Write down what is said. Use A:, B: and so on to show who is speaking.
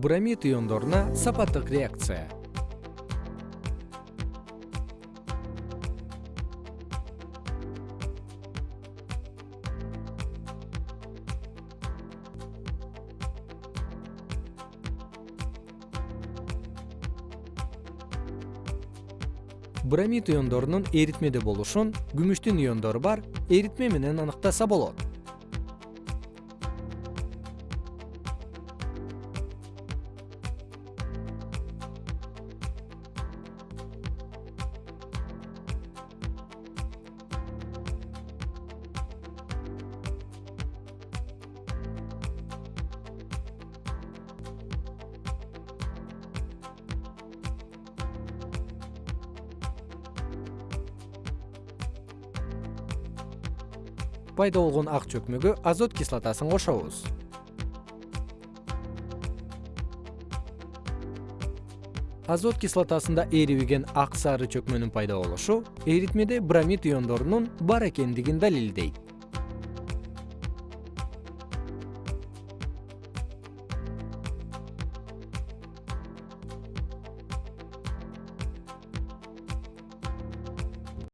A: бромид иондоруна сапаттык реакция. Бромид иондорунун эритмеде болушун күмүштүн иондору бар эритме менен аныктаса болот пайда болгон ак чөкмөгө азот кислотасын кошобуз. Азот кислотасында эрибеген ак сары чөкмөнүн пайда болушу эритмеде бромид иондорунун бар экендигин далилдейт